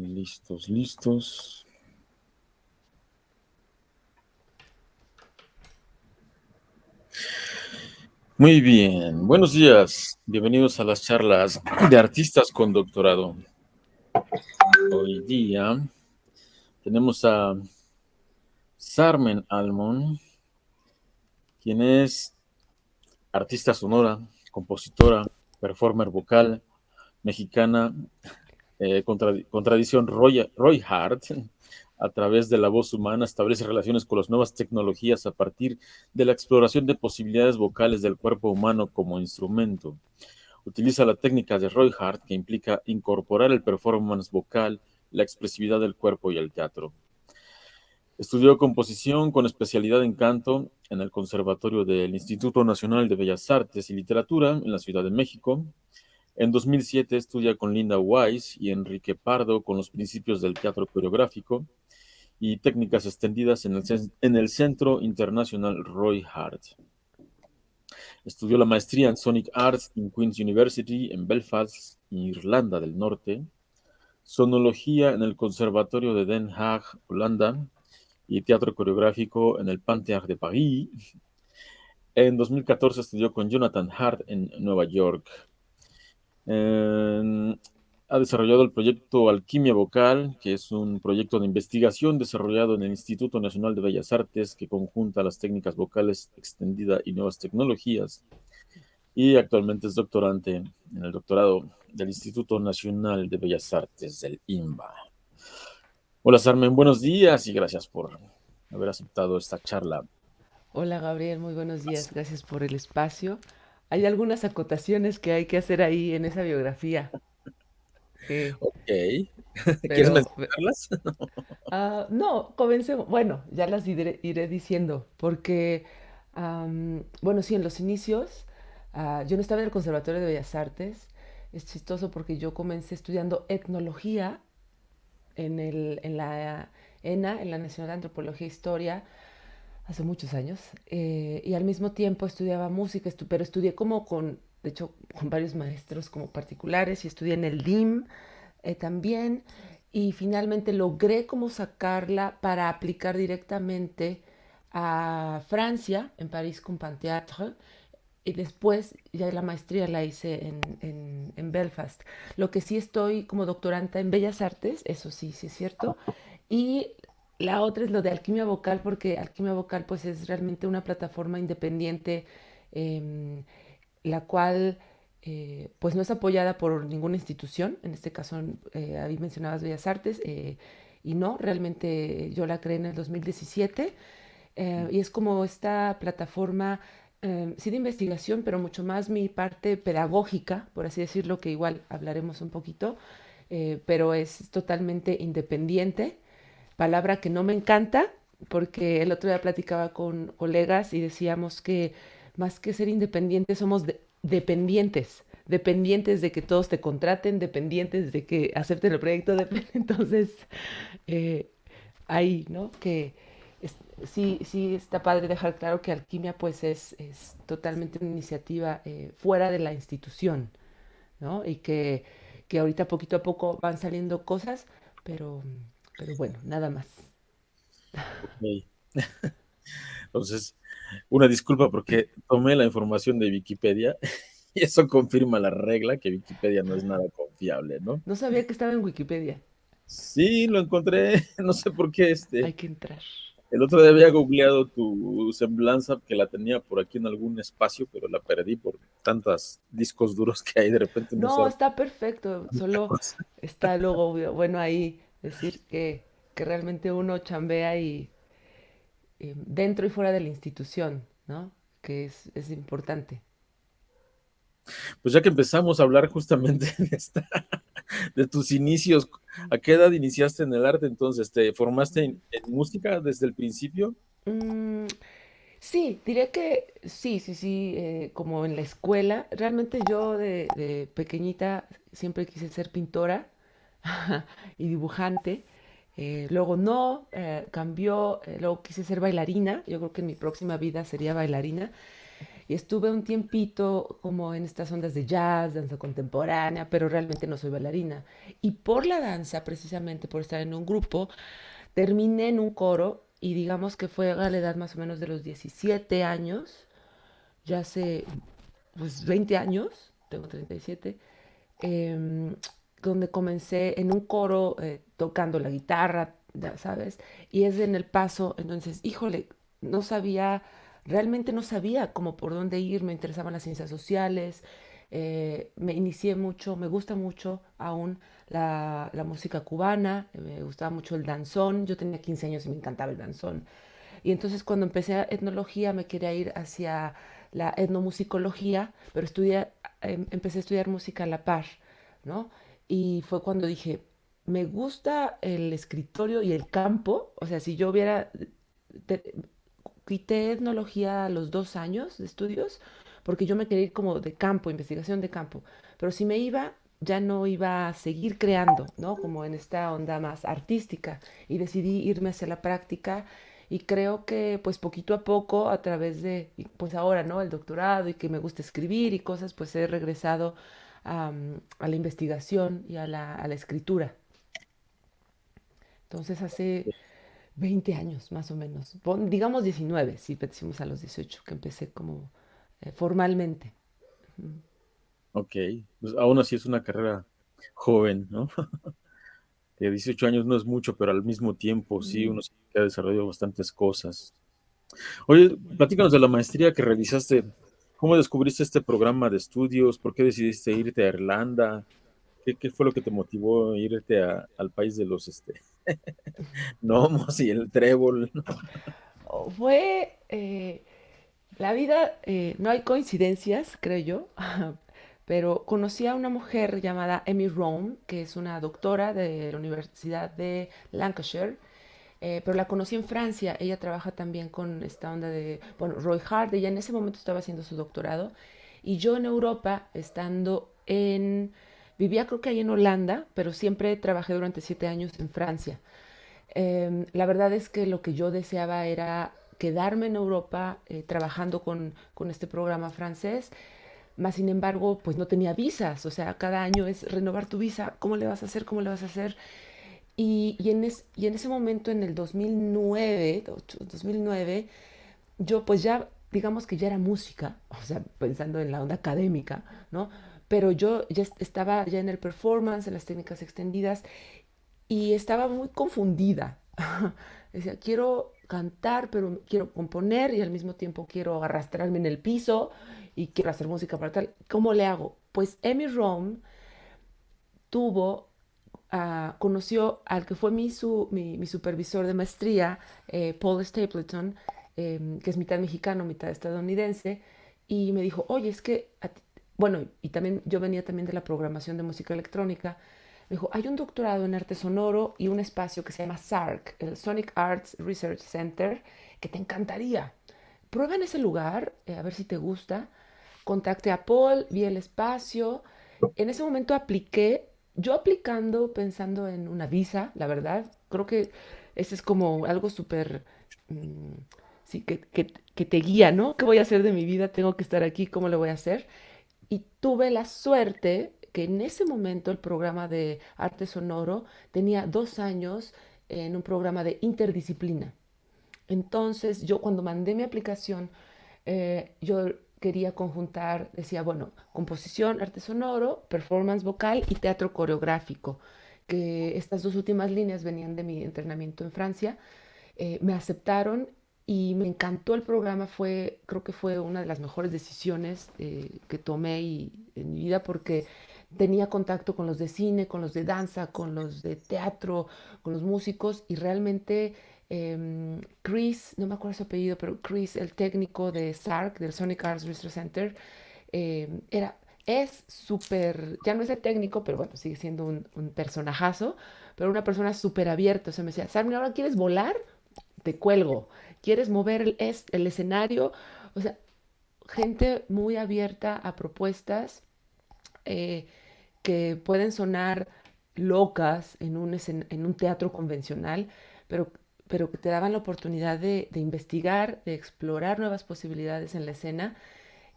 Listos, listos. Muy bien, buenos días. Bienvenidos a las charlas de artistas con doctorado. Hoy día tenemos a Sarmen Almon, quien es artista sonora, compositora, performer vocal mexicana, eh, con, tradición Roy, Roy Hart, a través de la voz humana, establece relaciones con las nuevas tecnologías a partir de la exploración de posibilidades vocales del cuerpo humano como instrumento. Utiliza la técnica de Roy Hart, que implica incorporar el performance vocal, la expresividad del cuerpo y el teatro. Estudió composición con especialidad en canto en el Conservatorio del Instituto Nacional de Bellas Artes y Literatura en la Ciudad de México. En 2007 estudia con Linda Weiss y Enrique Pardo con los principios del teatro coreográfico y técnicas extendidas en el, Centro Internacional Roy Hart. Estudió la maestría en Sonic Arts en Queen's University en Belfast, Irlanda del Norte, sonología en el Conservatorio de Den Haag, Holanda, y teatro coreográfico en el Panthéâtre de París. En 2014 estudió con Jonathan Hart en Nueva York. Eh, ha desarrollado el proyecto Alquimia Vocal, que es un proyecto de investigación desarrollado en el Instituto Nacional de Bellas Artes que conjunta las técnicas vocales extendida y nuevas tecnologías. Y actualmente es doctorante en el doctorado del Instituto Nacional de Bellas Artes del INBA. Hola Sarmen, buenos días y gracias por haber aceptado esta charla. Hola Gabriel, muy buenos días, gracias por el espacio. Hay algunas acotaciones que hay que hacer ahí en esa biografía. Ok. ¿Quieres mencionarlas? Ah, no, comencemos. Bueno, ya las iré, diciendo, porque, bueno, sí, en los inicios, ah, yo no estaba en el Conservatorio de Bellas Artes. Es chistoso porque yo comencé estudiando etnología en, el, en la ENA, en la Nacional de Antropología e Historia, hace muchos años. Eh, y al mismo tiempo estudiaba música, pero estudié como con de hecho con varios maestros como particulares y estudié en el DIM eh, también y finalmente logré como sacarla para aplicar directamente a Francia, en París con Panthéâtre, y después ya la maestría la hice en, en, Belfast. Lo que sí estoy como doctoranta en Bellas Artes, eso sí, sí es cierto, y la otra es lo de alquimia vocal, porque alquimia vocal pues es realmente una plataforma independiente. Em, la cual eh, pues no es apoyada por ninguna institución, en este caso eh, ahí mencionabas Bellas Artes, eh, y no, realmente yo la creé en el 2017, y es como esta plataforma, sí de investigación, pero mucho más mi parte pedagógica, por así decirlo, que igual hablaremos un poquito, pero es totalmente independiente, palabra que no me encanta, porque el otro día platicaba con colegas y decíamos que más que ser independientes, somos dependientes, dependientes de que todos te contraten, dependientes de que acepten el proyecto. Entonces, eh, ahí, ¿no? Que sí, sí está padre dejar claro que Alquimia pues es, es totalmente una iniciativa eh, fuera de la institución, ¿no? Y que, que ahorita poquito a poco van saliendo cosas, pero, pero bueno, nada más. Entonces, una disculpa porque tomé la información de Wikipedia y eso confirma la regla que Wikipedia no es nada confiable, ¿no? No sabía que estaba en Wikipedia. Sí, lo encontré, no sé por qué este. Hay que entrar. El otro día había googleado tu semblanza que la tenía por aquí en algún espacio, pero la perdí por tantos discos duros que hay de repente. No, está perfecto, solo está luego, bueno, ahí decir que, que realmente uno chambea y dentro y fuera de la institución, ¿no? Que es, es, importante. Pues ya que empezamos a hablar justamente de, esta, de tus inicios, ¿a qué edad iniciaste en el arte entonces? ¿Te formaste en, música desde el principio? Mm, sí, diré que sí, sí, sí, eh, como en la escuela. Realmente yo de, de pequeñita siempre quise ser pintora y dibujante. Eh, luego no, eh, cambió, eh, luego quise ser bailarina, yo creo que en mi próxima vida sería bailarina. y estuve un tiempito como en estas ondas de jazz, danza contemporánea, pero realmente no soy bailarina. Y por la danza, precisamente por estar en un grupo, terminé en un coro y digamos que fue a la edad más o menos de los 17 años, ya hace pues 20 años, tengo 37, em, donde comencé en un coro eh, tocando la guitarra, sabes, y es en el paso, entonces, híjole, no sabía, realmente no sabía cómo por dónde ir, me interesaban las ciencias sociales, eh, me inicié mucho, me gusta mucho aún la, la, música cubana, me gustaba mucho el danzón, yo tenía 15 años y me encantaba el danzón. Y entonces cuando empecé etnología me quería ir hacia la etnomusicología, pero estudié, em, empecé a estudiar música a la par, ¿no? Y fue cuando dije, me gusta el escritorio y el campo, o sea, si yo hubiera, quité etnología a los dos años de estudios, porque yo me quería ir como de campo, investigación de campo, pero si me iba, ya no iba a seguir creando, ¿no? Como en esta onda más artística, y decidí irme hacia la práctica y creo que pues poquito a poco a través de pues ahora no el doctorado y que me gusta escribir y cosas pues he regresado a, a la investigación y a la, a la, escritura. Entonces hace 20 años más o menos. Digamos 19 si decimos a los 18 que empecé como eh, formalmente. Ok pues aún así es una carrera joven no que 18 años no es mucho, pero al mismo tiempo sí, uno que ha desarrollado bastantes cosas. Oye, platícanos de la maestría que realizaste. ¿Cómo descubriste este programa de estudios? ¿Por qué decidiste irte a Irlanda? ¿Qué, fue lo que te motivó a irte a, al país de los este, gnomos y el trébol? Oh, fue eh, la vida, eh, no hay coincidencias, creo yo, pero conocí a una mujer llamada Amy Rome, que es una doctora de la Universidad de Lancashire, eh, pero la conocí en Francia. Ella trabaja también con esta onda de, bueno, Roy Hart, ella en ese momento estaba haciendo su doctorado, y yo en Europa, estando en, vivía creo que ahí en Holanda, pero siempre trabajé durante siete años en Francia. Eh, la verdad es que lo que yo deseaba era quedarme en Europa eh, trabajando con, con este programa francés más sin embargo, pues no tenía visas, o sea, cada año es renovar tu visa, ¿cómo le vas a hacer? ¿Cómo le vas a hacer? Y, en, ese momento, en el 2009, 2009, yo pues ya, digamos que ya era música, o sea, pensando en la onda académica, ¿no? Pero yo ya estaba ya en el performance, en las técnicas extendidas, y estaba muy confundida. Decía, quiero cantar, pero quiero componer y al mismo tiempo quiero arrastrarme en el piso y quiero hacer música para tal. ¿Cómo le hago? Pues Amy Rome tuvo, uh, conoció al que fue mi, mi, supervisor de maestría, eh, Paul Stapleton, eh, que es mitad mexicano, mitad estadounidense, y me dijo, oye, es que, bueno, y también yo venía también de la programación de música electrónica, me dijo, hay un doctorado en arte sonoro y un espacio que se llama SARC, el Sonic Arts Research Center, que te encantaría. Prueba en ese lugar, eh, a ver si te gusta contacté a Paul, vi el espacio. En ese momento apliqué, yo aplicando pensando en una visa, la verdad, creo que ese es como algo súper, mm, sí, que, que, te guía, ¿no? ¿Qué voy a hacer de mi vida? Tengo que estar aquí, ¿cómo lo voy a hacer? Y tuve la suerte que en ese momento el programa de arte sonoro tenía dos años en un programa de interdisciplina. Entonces yo cuando mandé mi aplicación, eh, yo quería conjuntar, decía, bueno, composición, arte sonoro, performance vocal y teatro coreográfico, que estas dos últimas líneas venían de mi entrenamiento en Francia. Eh, me aceptaron y me encantó el programa, fue, creo que fue una de las mejores decisiones eh, que tomé y, en mi vida porque tenía contacto con los de cine, con los de danza, con los de teatro, con los músicos y realmente Em, Chris, no me acuerdo su apellido, pero Chris, el técnico de SARC, del Sonic Arts Research Center, em, era, es súper, ya no es el técnico, pero bueno, sigue siendo un, personajazo, pero una persona súper abierta. O sea, me decía, Sarmi, ¿ahora quieres volar? Te cuelgo. ¿Quieres mover el, el escenario? O sea, gente muy abierta a propuestas eh, que pueden sonar locas en un, en un teatro convencional, pero pero que te daban la oportunidad de, investigar, de explorar nuevas posibilidades en la escena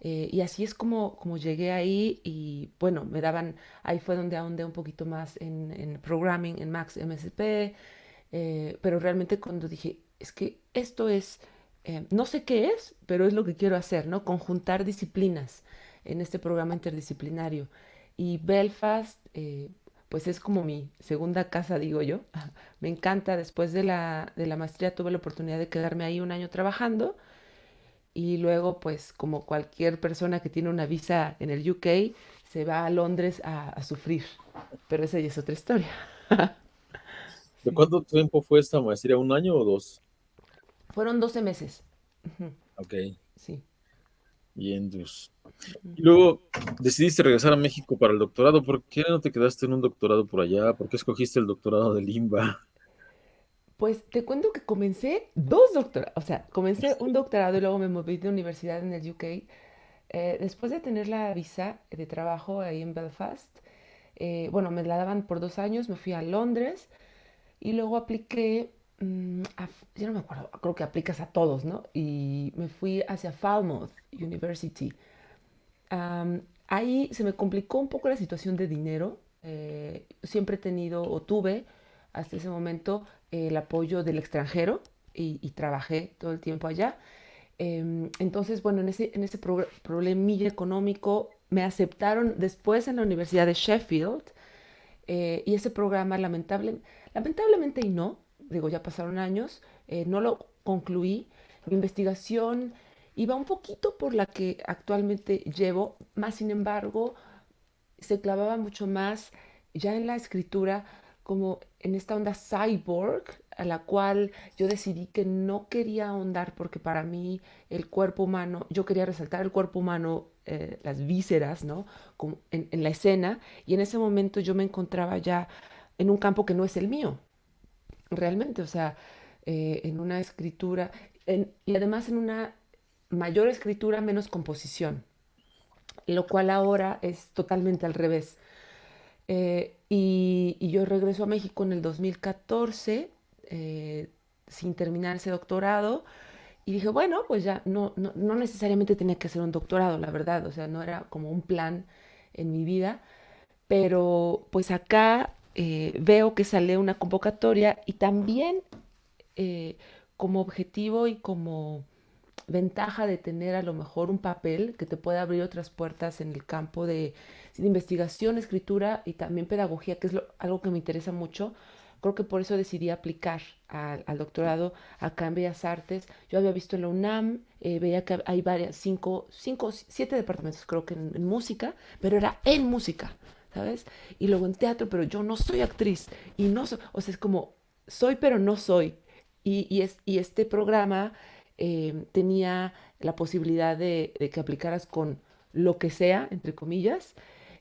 Eh, y así es como, llegué ahí y bueno, me daban, ahí fue donde ahondé un poquito más en, programming, en Max MSP, eh, pero realmente cuando dije, es que esto es, eh, no sé qué es, pero es lo que quiero hacer, ¿no? Conjuntar disciplinas en este programa interdisciplinario. Y Belfast, pues es como mi segunda casa, digo yo. Me encanta, después de la, de la maestría tuve la oportunidad de quedarme ahí un año trabajando y luego, pues como cualquier persona que tiene una visa en el UK, se va a Londres a, a sufrir. Pero esa ya es otra historia. ¿De cuánto tiempo fue esta maestría? ¿Un año o dos? Fueron 12 meses. Ok, Sí. Bien. Ujú. Y luego decidiste regresar a México para el doctorado. ¿Por qué no te quedaste en un doctorado por allá? ¿Por qué escogiste el doctorado de Limba? Pues te cuento que comencé dos doctorados, o sea, comencé un doctorado y luego me moví de universidad en el UK. Eh, después de tener la visa de trabajo ahí en Belfast, eh, bueno, me la daban por dos años, me fui a Londres y luego apliqué, mm, yo no me acuerdo, creo que aplicas a todos, ¿no? Y me fui hacia Falmouth University. Ahí se me complicó un poco la situación de dinero. eh, siempre he tenido o tuve hasta ese momento el apoyo del extranjero y, trabajé todo el tiempo allá. Em, entonces, bueno, en ese, en ese pro- económico me aceptaron después en la Universidad de Sheffield eh, y ese programa lamentable, lamentablemente y no, digo, ya pasaron años, eh, no lo concluí. Mi investigación iba un poquito por la que actualmente llevo, más sin embargo, se clavaba mucho más ya en la escritura como en esta onda cyborg, a la cual yo decidí que no quería ahondar porque para mí el cuerpo humano, yo quería resaltar el cuerpo humano, eh, las vísceras, ¿no? Como en, en la escena, y en ese momento yo me encontraba ya en un campo que no es el mío, realmente, o sea, eh, en una escritura, y además en una mayor escritura, menos composición, lo cual ahora es totalmente al revés. Eh, y, yo regreso a México en el 2014 eh, sin terminar ese doctorado y dije, bueno, pues ya no, no, no necesariamente tenía que ser un doctorado, la verdad, o sea, no era como un plan en mi vida, pero pues acá eh, veo que sale una convocatoria y también eh, como objetivo y como ventaja de tener a lo mejor un papel que te pueda abrir otras puertas en el campo de, investigación, escritura y también pedagogía, que es algo que me interesa mucho. Creo que por eso decidí aplicar al, doctorado acá en Bellas Artes. Yo había visto en la UNAM, eh, veía que hay varias, cinco, cinco, siete departamentos creo que en música, pero era en música, ¿sabes? Y luego en teatro, pero yo no soy actriz y no soy, o sea, es como soy pero no soy. Y, y, es, y este programa eh, tenía la posibilidad de, de que aplicaras con lo que sea, entre comillas,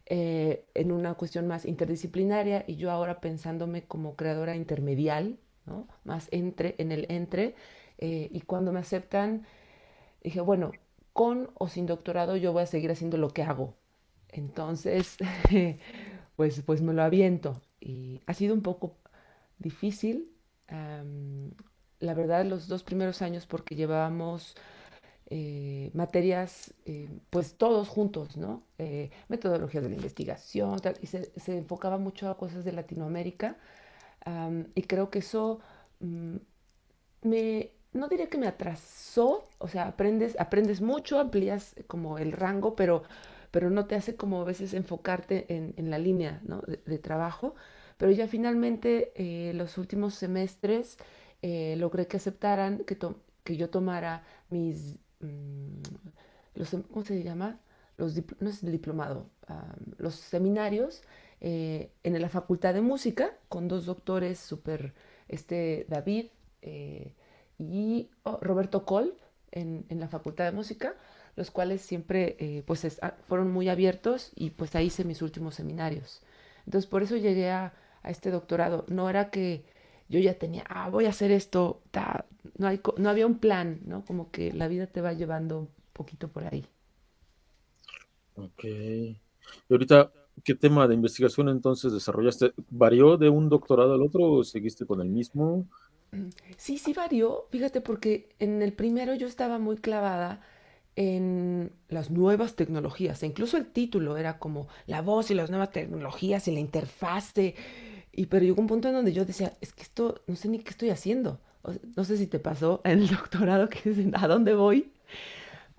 eh, en una cuestión más interdisciplinaria y yo ahora pensándome como creadora intermedial, ¿no? Más entre, en el entre, eh, y cuando me aceptan, dije, bueno, con o sin doctorado yo voy a seguir haciendo lo que hago. Entonces, pues, pues me lo aviento. Y ha sido un poco difícil, la verdad, los dos primeros años porque llevábamos eh, materias, eh, pues todos juntos, ¿no? Eh, metodologías de la investigación, y se, se enfocaba mucho a cosas de Latinoamérica, am, y creo que eso mm, me, no diría que me atrasó, o sea, aprendes, aprendes mucho, amplías como el rango, pero, pero no te hace como a veces enfocarte en, en la línea, ¿no? de, de trabajo. Pero ya finalmente eh, los últimos semestres eh, logré que aceptaran que, que yo tomara mis, mm, los, ¿cómo se llama? Los, no es el diplomado, ah, los seminarios eh, en la Facultad de Música con dos doctores súper, este David eh, y oh, Roberto Coll en, en la Facultad de Música, los cuales siempre eh, pues es- ah, fueron muy abiertos y pues ahí hice mis últimos seminarios. Entonces por eso llegué a, a este doctorado. No era que yo ya tenía, ah, voy a hacer esto, ta, no, hay, no había un plan, ¿no? Como que la vida te va llevando un poquito por ahí. Ok. Y ahorita, ¿qué tema de investigación entonces desarrollaste? ¿Varió de un doctorado al otro o seguiste con el mismo? Sí, sí varió, fíjate, porque en el primero yo estaba muy clavada en las nuevas tecnologías. E incluso el título era como la voz y las nuevas tecnologías y la interfase. Y pero llegó un punto en donde yo decía, es que esto no sé ni qué estoy haciendo. no sé si te pasó en el doctorado que dicen, ¿a dónde voy?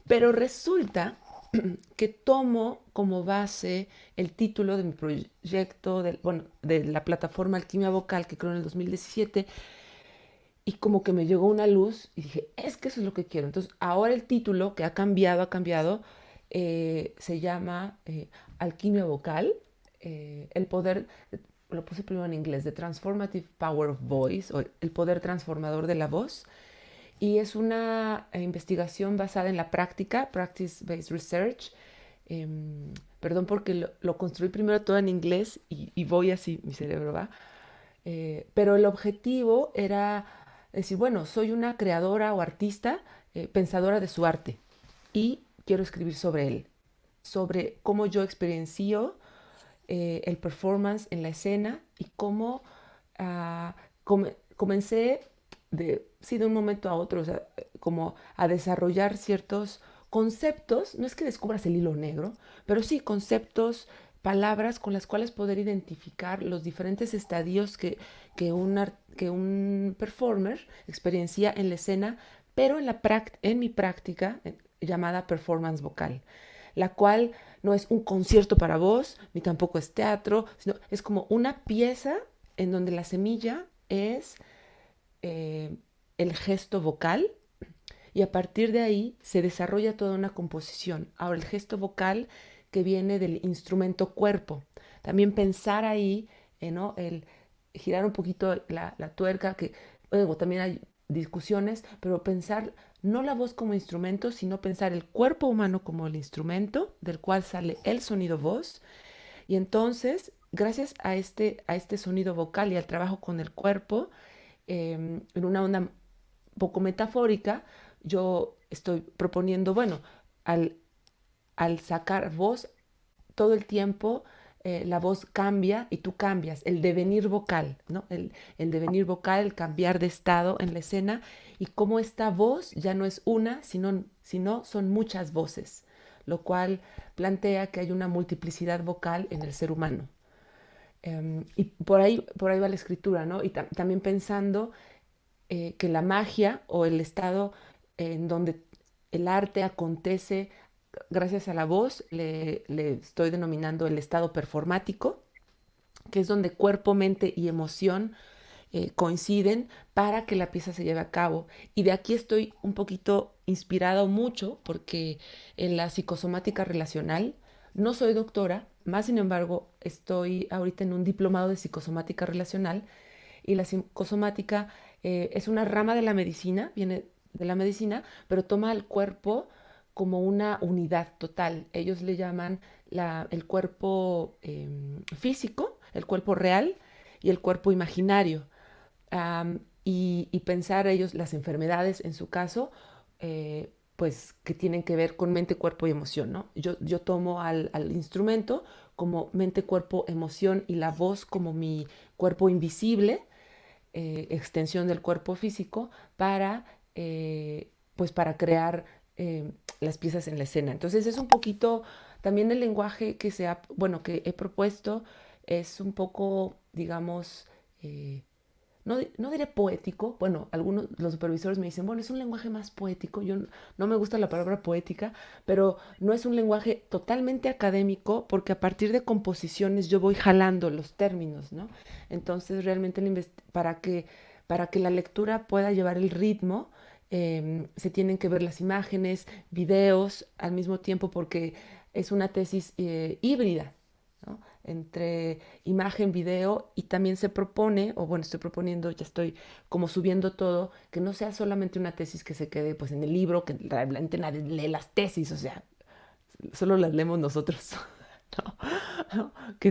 Pero resulta que tomo como base el título de mi proyecto, de, bueno, de la plataforma Alquimia Vocal que creo en el 2017 y como que me llegó una luz y dije, es que eso es lo que quiero. Entonces, ahora el título, que ha cambiado, ha cambiado, eh, se llama eh, Alquimia Vocal, eh, el poder, lo puse primero en inglés, The Transformative Power of Voice, o el poder transformador de la voz. Y es una investigación basada en la práctica, Practice-Based Research. Em, perdón porque lo, construí primero todo en inglés y, y voy así, mi cerebro va. pero el objetivo era decir, bueno, soy una creadora o artista, eh, pensadora de su arte y quiero escribir sobre él, sobre cómo yo experiencio eh, el performance en la escena y cómo ah, comencé de, sí, de un momento a otro, como a desarrollar ciertos conceptos, no es que descubras el hilo negro, pero sí conceptos palabras con las cuales poder identificar los diferentes estadios que, que, un, que un performer experiencia en la escena, pero en, la en mi práctica llamada performance vocal, la cual no es un concierto para voz, ni tampoco es teatro, sino es como una pieza en donde la semilla es eh, el gesto vocal y a partir de ahí se desarrolla toda una composición. Ahora el gesto vocal que viene del instrumento cuerpo. También pensar ahí, eh. El girar un poquito la, tuerca, que luego también hay discusiones, pero pensar no la voz como instrumento, sino pensar el cuerpo humano como el instrumento del cual sale el sonido voz. Y entonces, gracias a este, a este sonido vocal y al trabajo con el cuerpo, em, en una onda poco metafórica, yo estoy proponiendo, bueno, al al sacar voz, todo el tiempo eh, la voz cambia y tú cambias, el devenir vocal, ¿no? El, devenir vocal, el cambiar de estado en la escena y cómo esta voz ya no es una, sino, sino son muchas voces, lo cual plantea que hay una multiplicidad vocal en el ser humano. Em, y por ahí, por ahí va la escritura, ¿no? Y también pensando eh, que la magia o el estado en donde el arte acontece gracias a la voz, le, estoy denominando el estado performático, que es donde cuerpo, mente y emoción eh, coinciden para que la pieza se lleve a cabo. Y de aquí estoy un poquito inspirado mucho porque en la psicosomática relacional no soy doctora, más sin embargo estoy ahorita en un diplomado de psicosomática relacional y la psicosomática eh, es una rama de la medicina, viene de la medicina, pero toma el cuerpo como una unidad total. Ellos le llaman el cuerpo em, físico, el cuerpo real y el cuerpo imaginario. y, pensar ellos las enfermedades, en su caso, eh, pues que tienen que ver con mente, cuerpo y emoción. ¿no? Yo, yo tomo al, instrumento como mente, cuerpo, emoción y la voz como mi cuerpo invisible, eh, extensión del cuerpo físico, para, eh, pues para crear las piezas en la escena. Entonces es un poquito, también el lenguaje que se ha, bueno, que he propuesto es un poco, digamos, eh, no, no, diré poético, bueno, algunos, los supervisores me dicen, bueno, es un lenguaje más poético, yo no, me gusta la palabra poética, pero no es un lenguaje totalmente académico porque a partir de composiciones yo voy jalando los términos, ¿no? Entonces realmente para que, para que la lectura pueda llevar el ritmo, Em, se tienen que ver las imágenes, videos al mismo tiempo porque es una tesis eh, híbrida entre imagen, video y también se propone, o bueno, estoy proponiendo, ya estoy como subiendo todo, que no sea solamente una tesis que se quede pues en el libro, que realmente nadie lee las tesis, o sea, solo las leemos nosotros.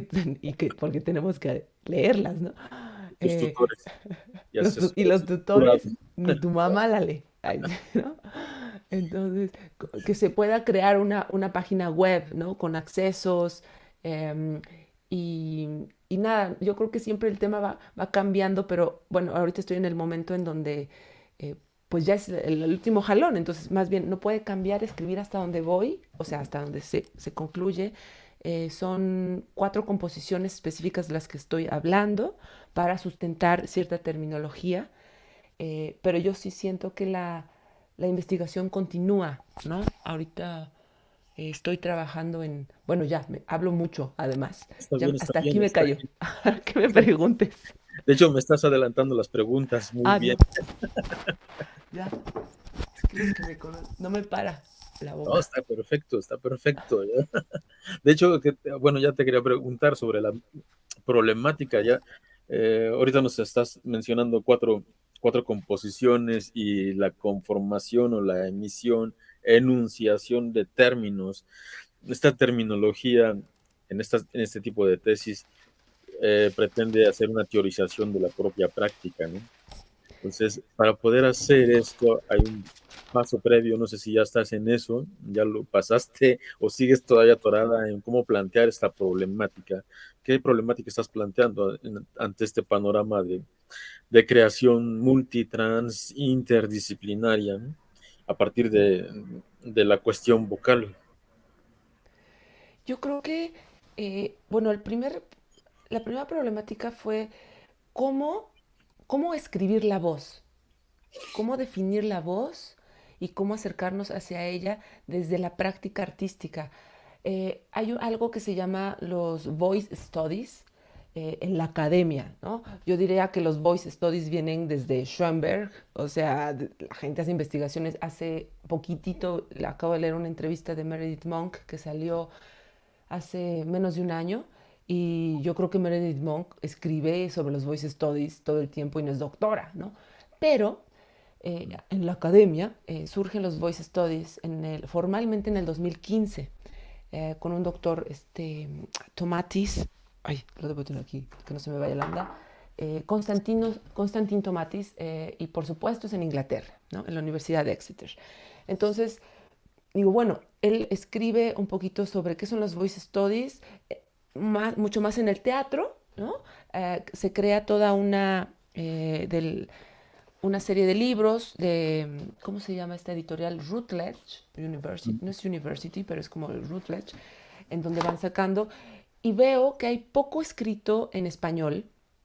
y que porque tenemos que leerlas, ¿no? Eh, y los tutores, ni tu mamá la lee. Entonces, que se pueda crear una, página web, ¿no? Con accesos em, y, nada, yo creo que siempre el tema va, cambiando, pero bueno, ahorita estoy en el momento en donde eh, pues ya es el, último jalón, entonces más bien no puede cambiar, escribir hasta donde voy, o sea, hasta donde se, se concluye. Eh, son cuatro composiciones específicas de las que estoy hablando para sustentar cierta terminología, eh, pero yo sí siento que la, la investigación continúa, ¿no? Ahorita eh, estoy trabajando en, bueno, ya, me, hablo mucho además. Ya, bien, está hasta aquí me callo, que me preguntes. De hecho, me estás adelantando las preguntas muy Ah, bien. no, ya, es que, me no me para la No, boca. está perfecto, está perfecto. ¿ya? De hecho, que, bueno, ya te quería preguntar sobre la problemática. Ya, eh, ahorita nos estás mencionando cuatro, cuatro composiciones y la conformación o la emisión, enunciación de términos. Esta terminología en, estas, en este tipo de tesis eh, pretende hacer una teorización de la propia práctica, ¿no? Entonces, para poder hacer esto, hay un paso previo, no sé si ya estás en eso, ya lo pasaste o sigues todavía atorada en cómo plantear esta problemática. ¿Qué problemática estás planteando ante este panorama de, creación multitrans, interdisciplinaria, a partir de, de la cuestión vocal? Yo creo que, eh, bueno, el primer, la primera problemática fue cómo, cómo escribir la voz, cómo definir la voz y cómo acercarnos hacia ella desde la práctica artística. Eh, hay algo que se llama los voice studies eh, en la academia, ¿no? Yo diría que los voice studies vienen desde Schoenberg, o sea, la gente hace investigaciones. Hace poquitito, acabo de leer una entrevista de Meredith Monk que salió hace menos de un año y yo creo que Meredith Monk escribe sobre los voice studies todo el tiempo y no es doctora, ¿no? Pero eh, en la academia eh, surgen los voice studies en el, formalmente en el 2015 eh, con un doctor, este, Tomatis, ay, lo debo tener aquí, que no se me vaya la onda, eh, Constantino, Constantin Tomatis, eh, y por supuesto es en Inglaterra, ¿no? en la Universidad de Exeter. Entonces, digo, bueno, él escribe un poquito sobre qué son los voice studies, más, mucho más en el teatro, ¿no? Eh, se crea toda una, eh, del, una serie de libros de, ¿cómo se llama esta editorial? Routledge University, no es University, pero es como Routledge, en donde van sacando, y veo que hay poco escrito en español.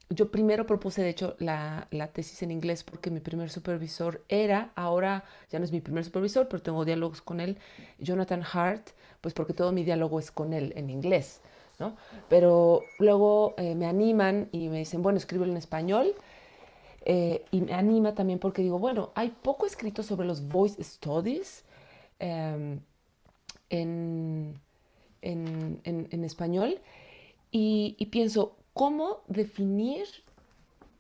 Yo primero propuse, de hecho, la, la tesis en inglés porque mi primer supervisor era, ahora ya no es mi primer supervisor, pero tengo diálogos con él, Jonathan Hart, pues porque todo mi diálogo es con él en inglés, ¿no? Pero luego eh, me animan y me dicen, bueno, escríbelo en español. Eh, y me anima también porque digo, bueno, hay poco escrito sobre los voice studies em, en, en- en- español y, pienso, ¿cómo definir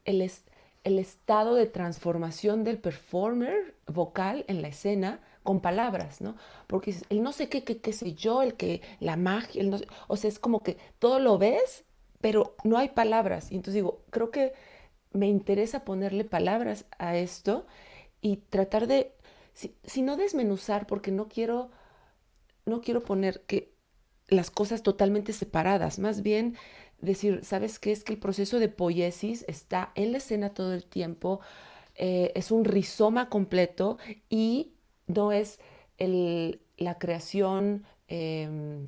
el, es- el estado de transformación del performer vocal en la escena con palabras, ¿no? Porque el no sé qué, qué, qué yo, el que, la magia, el no o sea, es como que todo lo ves, pero no hay palabras. Y entonces digo, creo que me interesa ponerle palabras a esto y tratar de, si, si no desmenuzar, porque no quiero, no quiero poner que las cosas totalmente separadas, más bien decir, ¿sabes qué? Es que el proceso de poiesis está en la escena todo el tiempo, eh, es un rizoma completo y no es el- la creación em,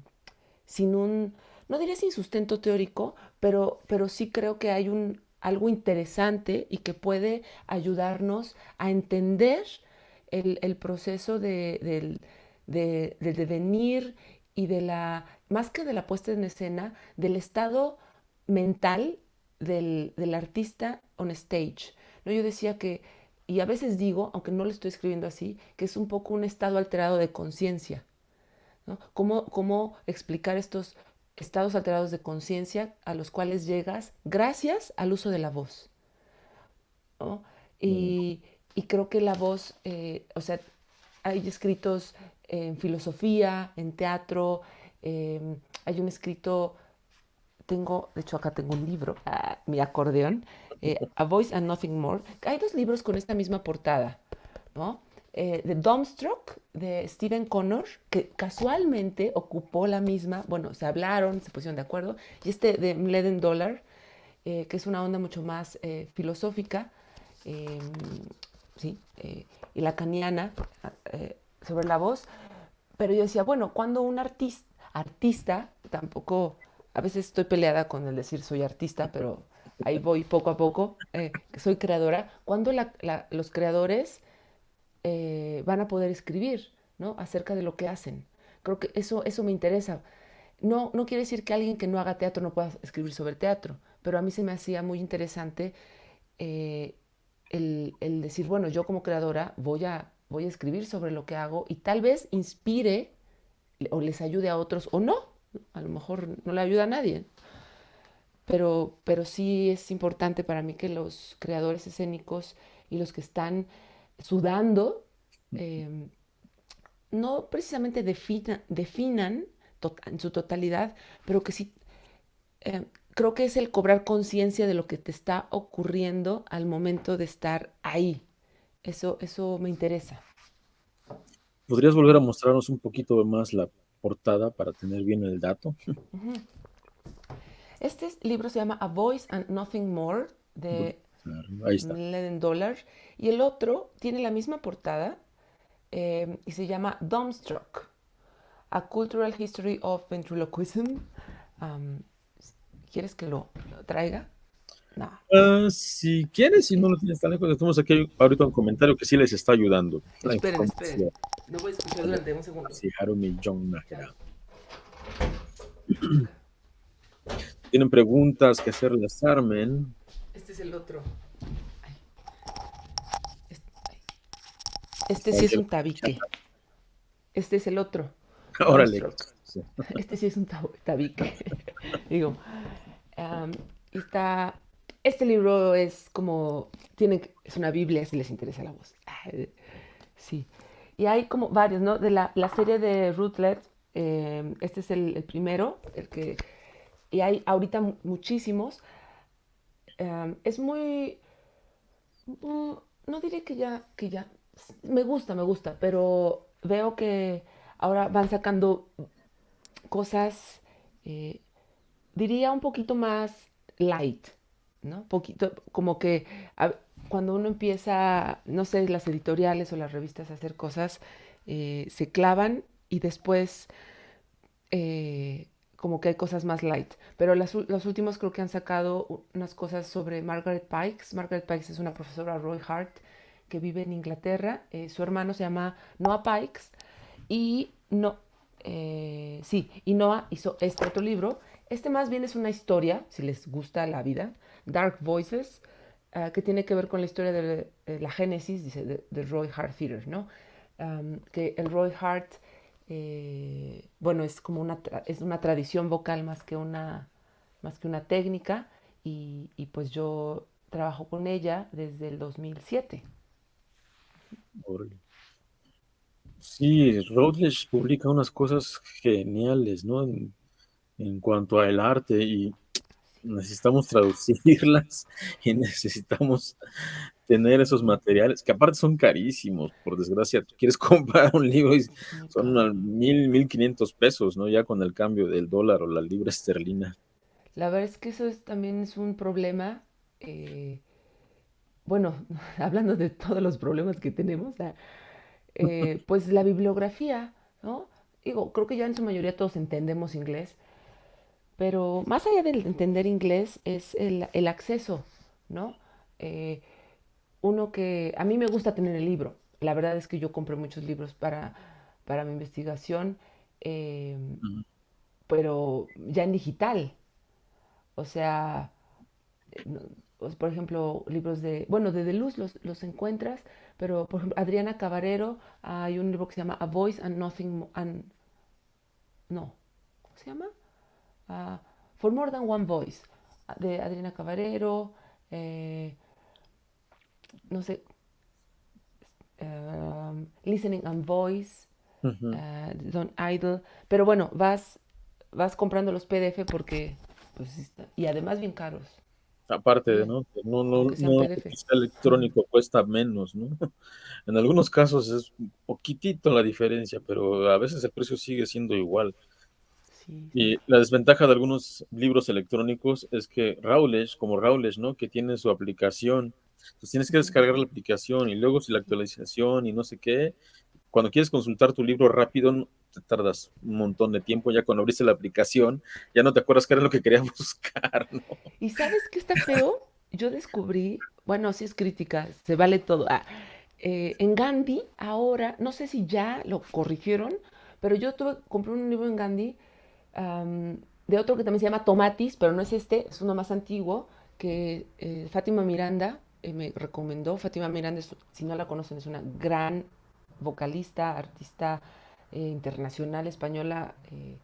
sin un, no diría sin sustento teórico, pero, pero sí creo que hay un, algo interesante y que puede ayudarnos a entender el, el proceso de, del, de- del devenir y de la, más que de la puesta en escena, del estado mental del, del artista on stage. ¿no? Yo decía que, y a veces digo, aunque no lo estoy escribiendo así, que es un poco un estado alterado de conciencia. ¿no? ¿Cómo, cómo explicar estos estados alterados de conciencia a los cuales llegas gracias al uso de la voz? ¿no? Mm, Y, y creo que la voz, eh, o sea, hay escritos en filosofía, en teatro, eh, hay un escrito, tengo, de hecho acá tengo un libro, ah, mi acordeón, eh, A Voice and Nothing More. Hay dos libros con esta misma portada, ¿no? Eh, de Dumbstruck, de Stephen Connor, que casualmente ocupó la misma, bueno, se hablaron, se pusieron de acuerdo, y este de Mleden Dollar, eh, que es una onda mucho más eh, filosófica, eh, ¿sí? Eh, y lacaniana sobre la voz. Pero yo decía, bueno, cuando un artista, artista, tampoco, a veces estoy peleada con el decir soy artista, pero ahí voy poco a poco, eh, soy creadora, la, los creadores eh, van a poder escribir ¿no? acerca de lo que hacen. Creo que eso, eso me interesa. No, no quiere decir que alguien que no haga teatro no pueda escribir sobre teatro, pero a mí se me hacía muy interesante eh, el, el, decir, bueno, yo como creadora voy a, voy a escribir sobre lo que hago y tal vez inspire o les ayude a otros o no. A lo mejor no le ayuda a nadie. Pero, pero sí es importante para mí que los creadores escénicos y los que están sudando eh, no precisamente defina, definan en su totalidad, pero que sí, eh, creo que es el cobrar conciencia de lo que te está ocurriendo al momento de estar ahí. Eso, eso me interesa. ¿Podrías volver a mostrarnos un poquito más la portada para tener bien el dato? Uh -huh. Este libro se llama A Voice and Nothing More de. Leden Dollar y el otro tiene la misma portada eh, y se llama Dumbstruck, A Cultural History of Ventriloquism. Um, ¿Quieres que lo, lo traiga? No. Uh, si quieres, si no lo tienes tan lejos, tenemos aquí ahorita un comentario que sí les está ayudando. Esperen, esperen. No voy a escuchar durante un segundo. Sí, Harumi John. Tienen preguntas que hacerles Armen. Este es el otro. Este sí es un tabique. Este es el otro. Órale. Este sí es un tabique. Digo, um, está. Este libro es como. Tiene, es una Biblia si les interesa la voz. Sí. Y hay como varios, ¿no? De la, la serie de Rootlet. Eh, este es el, el, primero, el que. Y hay ahorita muchísimos. Um, es muy. No diré que ya, que ya me gusta, me gusta, pero veo que ahora van sacando cosas, eh, diría un poquito más light, ¿no? Poquito, como que cuando uno empieza, no sé, las editoriales o las revistas a hacer cosas, eh, se clavan y después eh, como que hay cosas más light. Pero las, los últimos creo que han sacado unas cosas sobre Margaret Pikes. Margaret Pikes es una profesora Roy Hart que vive en Inglaterra. Eh, su hermano se llama Noah Pikes y no, eh, sí, y Noah hizo este otro libro. Este más bien es una historia, si les gusta la vida, Dark Voices, uh, que tiene que ver con la historia de, la génesis, dice, de, de, Roy Hart Theater, ¿no? Um, que el Roy Hart, eh, bueno, es como una, es una tradición vocal más que una, más que una técnica, y, pues yo trabajo con ella desde el 2007. Sí, Routledge publica unas cosas geniales, ¿no? En, en cuanto al arte y necesitamos traducirlas y necesitamos tener esos materiales, que aparte son carísimos, por desgracia. Tú quieres comprar un libro y son mil, mil quinientos pesos, ¿no? Ya con el cambio del dólar o la libra esterlina. La verdad es que eso es, también es un problema. Eh, bueno, hablando de todos los problemas que tenemos, eh, pues la bibliografía, ¿no? Digo, creo que ya en su mayoría todos entendemos inglés, pero más allá de entender inglés es el, el acceso, ¿no? Eh, uno que, a mí me gusta tener el libro, la verdad es que yo compré muchos libros para, para mi investigación, eh, uh -huh. pero ya en digital, o sea, pues, por ejemplo, libros de, bueno, de Deluz los, los encuentras, pero por ejemplo, Adriana Cabarero, hay un libro que se llama A Voice and Nothing, and, no, ¿cómo se llama? Uh, For More Than One Voice, de Adriana Cabarero, eh, no sé, uh, Listening and Voice, uh -huh. uh, Don Idle, pero bueno, vas, vas comprando los PDF porque, pues, y además bien caros. Aparte de, ¿no? No, no, no, electrónico cuesta menos, ¿no? En algunos casos es un poquitito la diferencia, pero a veces el precio sigue siendo igual. Y la desventaja de algunos libros electrónicos es que Rowledge, como Rowledge, ¿no? Que tiene su aplicación Entonces tienes que descargar la aplicación y luego si la actualización y no sé qué. Cuando quieres consultar tu libro rápido, te tardas un montón de tiempo. Ya cuando abriste la aplicación, ya no te acuerdas qué era lo que querías buscar, ¿no? ¿Y sabes qué está feo? Yo descubrí, bueno, si es crítica, se vale todo. Ah, eh, en Gandhi, ahora, no sé si ya lo corrigieron, pero yo tuve, compré un libro en Gandhi de otro que también se llama Tomatis, pero no es este, es uno más antiguo, que eh, Fátima Miranda eh, me recomendó. Fátima Miranda, si no la conocen, es una gran vocalista, artista internacional española, que,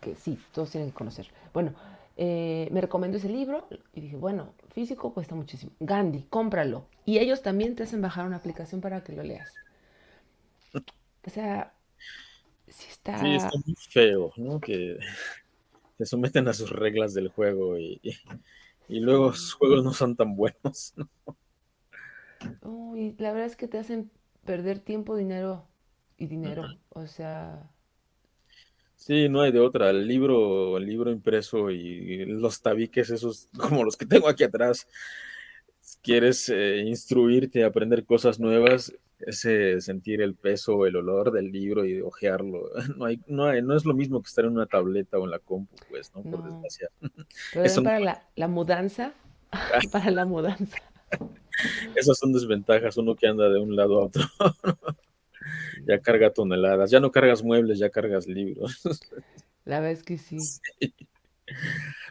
que, sí, todos tienen que conocer. Bueno, me recomendó ese libro y dije, bueno, físico cuesta muchísimo. Gandhi, cómpralo. Y ellos también te hacen bajar una aplicación para que lo leas. O sea, sí está... Sí, está muy feo, ¿no? Que te someten a sus reglas del juego y, luego los juegos no son tan buenos, ¿no? y la verdad es que te hacen perder tiempo, dinero y dinero. O sea, Sí, no hay de otra. El libro, el libro impreso y los tabiques, esos como los que tengo aquí atrás. Quieres eh, instruirte, aprender cosas nuevas, ese sentir el peso, el olor del libro y ojearlo. No, hay, no, hay, no es lo mismo que estar en una tableta o en la compu, pues, ¿no? Por desgracia. Pero para la, la mudanza, para la mudanza. Esas son desventajas, uno que anda de un lado a otro. ya carga toneladas, ya no cargas muebles, ya cargas libros. La verdad es que sí.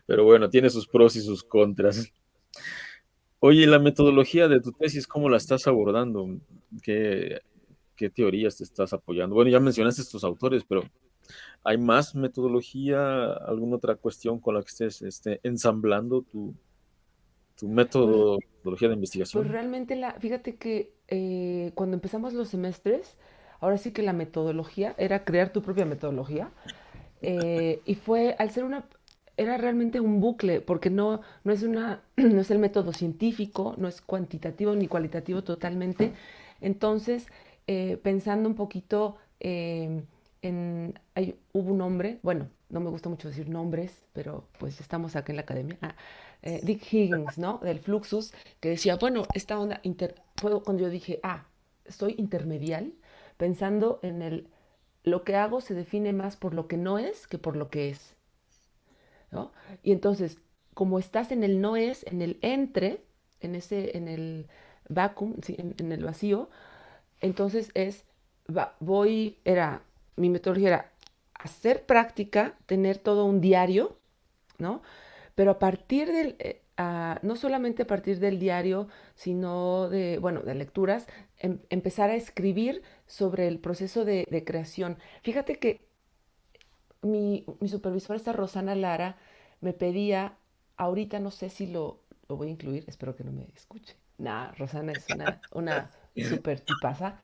Pero bueno, tiene sus pros y sus contras. Oye, la metodología de tu tesis, ¿cómo la estás abordando? ¿Qué, teorías te estás apoyando? Bueno, ya mencionaste estos autores, pero ¿hay más metodología, alguna otra cuestión con la que estés este, ensamblando tu, tu metodología de investigación? Pues realmente, la, fíjate que eh, cuando empezamos los semestres, ahora sí que la metodología era crear tu propia metodología. Eh, y fue, al ser una, era realmente un bucle, porque no, no, es una, no es el método científico, no es cuantitativo ni cualitativo totalmente. Entonces, eh, pensando un poquito em, en, hubo un hombre, bueno, no me gusta mucho decir nombres, pero pues estamos aquí en la academia, ah, eh, Dick Higgins, ¿no? Del Fluxus, que decía, bueno, esta onda, fue cuando yo dije, ah, soy intermedial, pensando en el, lo que hago se define más por lo que no es que por lo que es. Y entonces, como estás en el no es, en el entre, en ese, en el vacuum, en, el vacío, entonces es, voy, era, mi metodología era hacer práctica, tener todo un diario, ¿no? Pero a partir del, eh, no solamente a partir del diario, sino de, bueno, de lecturas, em, empezar a escribir sobre el proceso de, creación. Fíjate que mi, supervisora, esta Rosana Lara, me pedía, ahorita no sé si lo, voy a incluir, espero que no me escuche. Nah, Rosana es una, una super tipaza.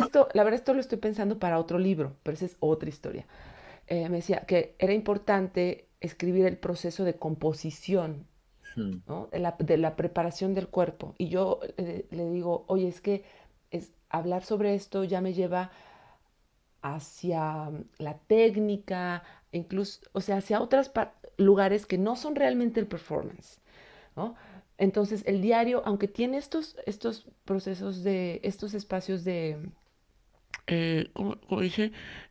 Esto, la verdad, esto lo estoy pensando para otro libro, pero esa es otra historia. Eh, me decía que era importante escribir el proceso de composición de, la, preparación del cuerpo. Y yo eh, le digo, oye, es que es, hablar sobre esto ya me lleva hacia la técnica, incluso, o sea, hacia otros lugares que no son realmente el performance. Entonces, el diario, aunque tiene estos, estos procesos de, estos espacios de, eh,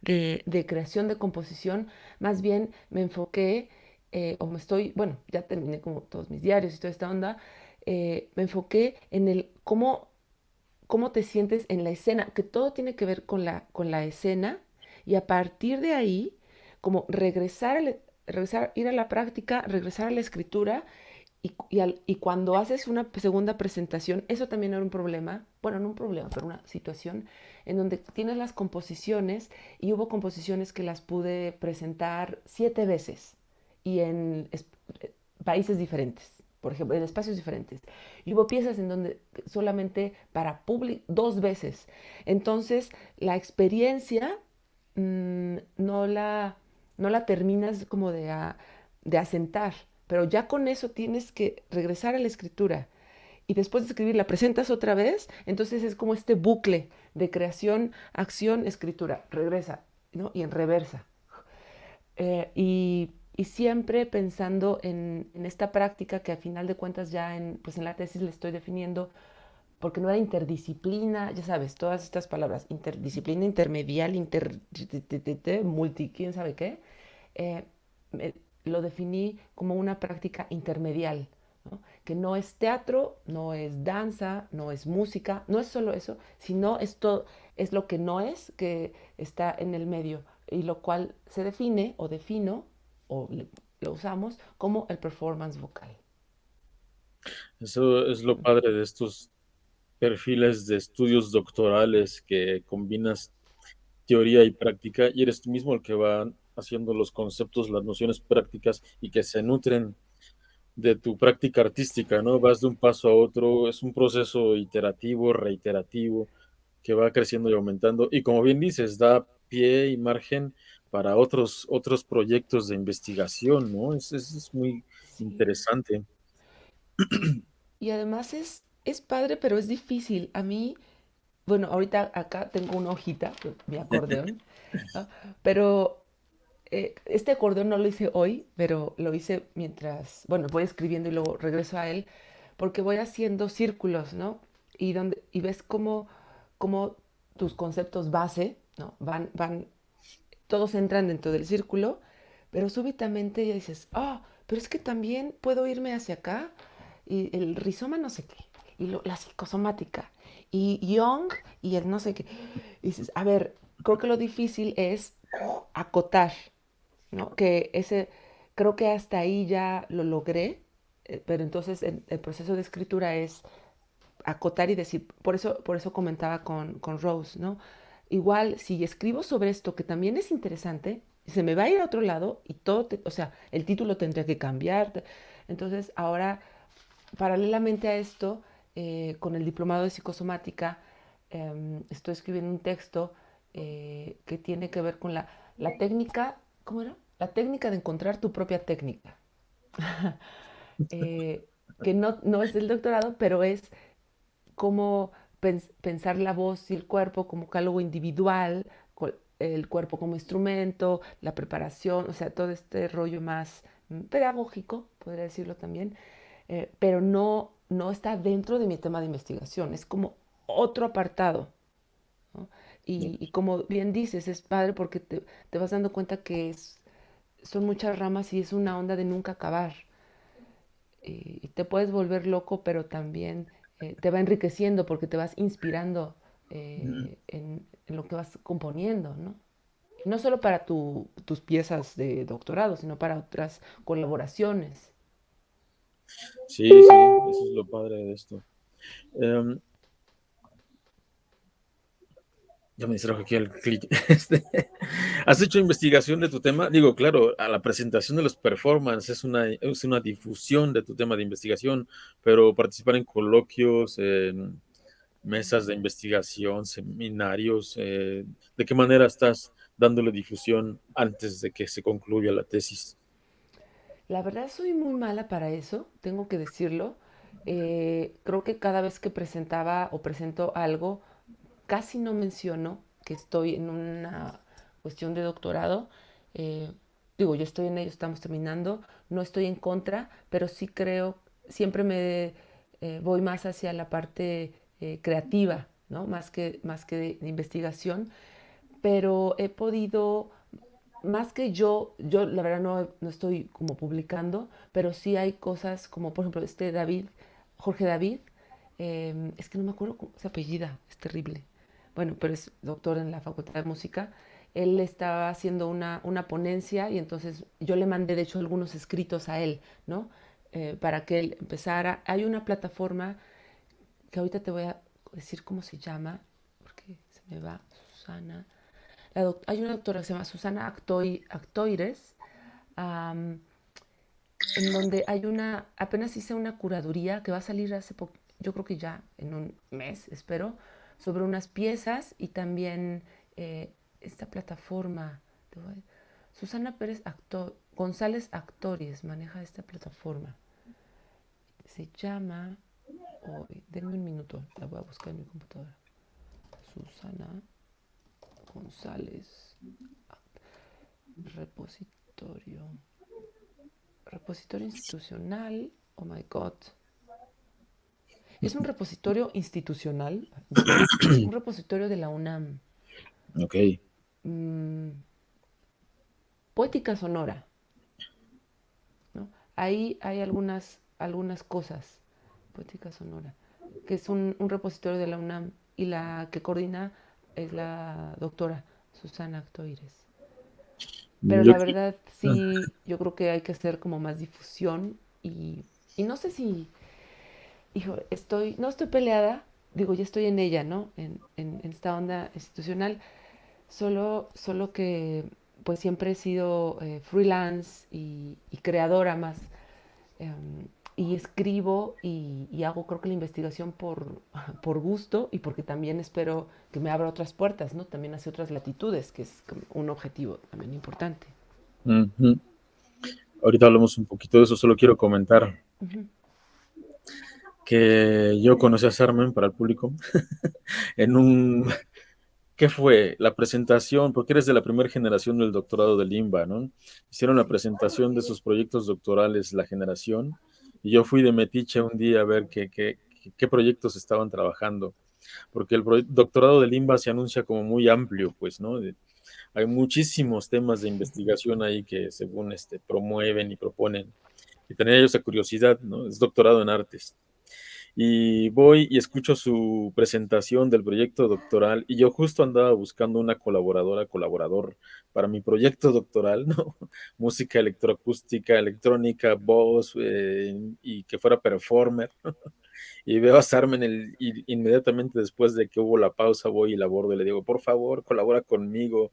de, de, creación, de composición, más bien me enfoqué eh, o me estoy, bueno, ya terminé como todos mis diarios y toda esta onda, eh, me enfoqué en el cómo, cómo te sientes en la escena, que todo tiene que ver con la, con la escena y a partir de ahí, como regresar, regresar, ir a la práctica, regresar a la escritura y, y, cuando haces una segunda presentación, eso también era un problema, bueno, no un problema, pero una situación en donde tienes las composiciones y hubo composiciones que las pude presentar siete veces y en países diferentes, por ejemplo, en espacios diferentes. Y hubo piezas en donde solamente para público, dos veces. Entonces, la experiencia mm, no, la, no la terminas como de, de asentar, pero ya con eso tienes que regresar a la escritura. Y después de escribir la presentas otra vez, entonces es como este bucle de creación, acción, escritura, regresa, ¿no? Y en reversa. Eh, y y siempre pensando en, en, esta práctica que al final de cuentas ya en, pues en la tesis le estoy definiendo, porque no era interdisciplina, ya sabes, todas estas palabras, interdisciplina, intermedial, inter, multi, quién sabe qué, eh, lo definí como una práctica intermedial, ¿no? que no es teatro, no es danza, no es música, no es solo eso, sino es, todo, es lo que no es, que está en el medio, y lo cual se define o defino, o lo usamos como el performance vocal. Eso es lo padre de estos perfiles de estudios doctorales que combinas teoría y práctica y eres tú mismo el que va haciendo los conceptos, las nociones prácticas y que se nutren de tu práctica artística, ¿no? Vas de un paso a otro, es un proceso iterativo, reiterativo, que va creciendo y aumentando y como bien dices, da pie y margen para otros, otros proyectos de investigación, ¿no? Es, es, es muy Sí. interesante. Y además es, es padre, pero es difícil. A mí, bueno, ahorita acá tengo una hojita, mi acordeón, ¿no? pero eh, este acordeón no lo hice hoy, pero lo hice mientras, bueno, voy escribiendo y luego regreso a él, porque voy haciendo círculos, ¿no? Y, donde, y ves cómo, cómo tus conceptos base, ¿no? Van, van, todos entran dentro del círculo, pero súbitamente ya dices, oh, pero es que también puedo irme hacia acá, y el rizoma no sé qué, y lo, la psicosomática, y Young, y el no sé qué. Y dices, a ver, creo que lo difícil es acotar, ¿no? Que ese, creo que hasta ahí ya lo logré, eh, pero entonces el, el, proceso de escritura es acotar y decir, por eso, por eso comentaba con, con Rose, ¿no? Igual, si escribo sobre esto, que también es interesante, se me va a ir a otro lado y todo, te, o sea, el título tendría que cambiar. Entonces, ahora, paralelamente a esto, eh, con el diplomado de psicosomática, eh, estoy escribiendo un texto eh, que tiene que ver con la, la técnica ¿cómo era? La técnica de encontrar tu propia técnica. eh, que no, no, es del doctorado, pero es pens pensar la voz y el cuerpo como algo individual, el cuerpo como instrumento, la preparación, o sea, todo este rollo más pedagógico, podría decirlo también, eh, pero no, no está dentro de mi tema de investigación, es como otro apartado. ¿no? Y, y, como bien dices, es padre porque te, te vas dando cuenta que es, son muchas ramas y es una onda de nunca acabar. Y, y te puedes volver loco, pero también eh, te va enriqueciendo porque te vas inspirando eh, en, en, lo que vas componiendo, ¿no? Y no solo para tu, tus piezas de doctorado, sino para otras colaboraciones. Sí, sí, eso es lo padre de esto. Um, ya me distrajo aquí el clic. Este, ¿Has hecho investigación de tu tema? Digo, claro, a la presentación de los performances es una, es una difusión de tu tema de investigación, pero participar en coloquios, mesas de investigación, seminarios, eh, ¿de qué manera estás dándole difusión antes de que se concluya la tesis? La verdad soy muy mala para eso, tengo que decirlo. Eh, creo que cada vez que presentaba o presento algo, casi no menciono que estoy en una cuestión de doctorado. Eh, digo, yo estoy en ello, estamos terminando, no estoy en contra, pero sí creo, siempre me eh, voy más hacia la parte eh, creativa, ¿no? Más que, más que de, investigación, pero he podido, más que yo, yo la verdad no, no estoy como publicando, pero sí hay cosas como, por ejemplo, este David, Jorge David, es que no me acuerdo cómo se apellida, es terrible bueno, pero es doctor en la Facultad de Música, él estaba haciendo una, una ponencia y entonces yo le mandé de hecho algunos escritos a él, ¿no? Eh, para que él empezara. Hay una plataforma que ahorita te voy a decir cómo se llama, porque se me va Susana. hay una doctora que se llama Susana Actoi, Actoires, um, en donde hay una, apenas hice una curaduría que va a salir hace poco, yo creo que ya en un mes, espero, sobre unas piezas y también eh, esta plataforma. Susana Pérez González Actores maneja esta plataforma. Se llama, oh, denme un minuto, la voy a buscar en mi computadora. Susana González Repositorio. repositorio institucional. Oh my God. Es un repositorio institucional, un repositorio de la UNAM. Ok. Mm, poética sonora. Ahí hay algunas, algunas cosas. Poética sonora. Que es un, repositorio de la UNAM y la que coordina es la doctora Susana Actoires. Pero la verdad, sí, yo creo que hay que hacer como más difusión y, y no sé si hijo, estoy, no estoy peleada, digo, ya estoy en ella, ¿no? En, esta onda institucional, solo, solo que pues siempre he sido eh, freelance y, creadora más. Em, y escribo y, hago creo que la investigación por, por gusto y porque también espero que me abra otras puertas, ¿no? También hacia otras latitudes, que es un objetivo también importante. Ahorita hablamos un poquito de eso, solo quiero comentar que yo conocí a Sarmen para el público en un, ¿qué fue? La presentación, porque eres de la primera generación del doctorado de Limba, ¿no? Hicieron la presentación de sus proyectos doctorales, la generación, y yo fui de Metiche un día a ver qué, qué, qué proyectos estaban trabajando, porque el doctorado de Limba se anuncia como muy amplio, pues, ¿no? hay muchísimos temas de investigación ahí que según este promueven y proponen. Y tenía yo esa curiosidad, ¿no? Es doctorado en artes y voy y escucho su presentación del proyecto doctoral y yo justo andaba buscando una colaboradora, colaborador para mi proyecto doctoral, ¿no? Música electroacústica, electrónica, voz eh, y que fuera performer. y veo a Sarmen el, y inmediatamente después de que hubo la pausa voy y la abordo y le digo, por favor, colabora conmigo.